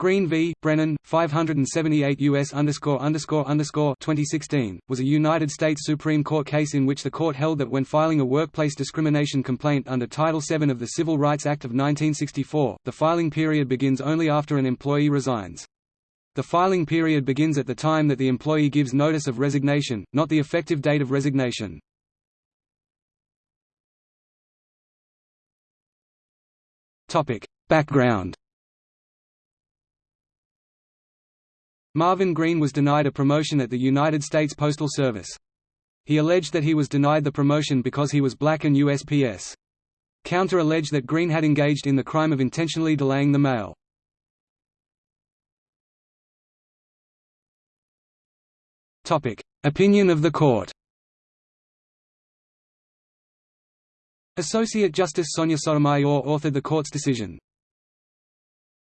Green v. Brennan, 578 U.S. underscore underscore underscore 2016, was a United States Supreme Court case in which the court held that when filing a workplace discrimination complaint under Title VII of the Civil Rights Act of 1964, the filing period begins only after an employee resigns. The filing period begins at the time that the employee gives notice of resignation, not the effective date of resignation. Background Marvin Green was denied a promotion at the United States Postal Service. He alleged that he was denied the promotion because he was black and USPS. Counter alleged that Green had engaged in the crime of intentionally delaying the mail. Opinion of the court Associate Justice Sonia Sotomayor authored the court's decision.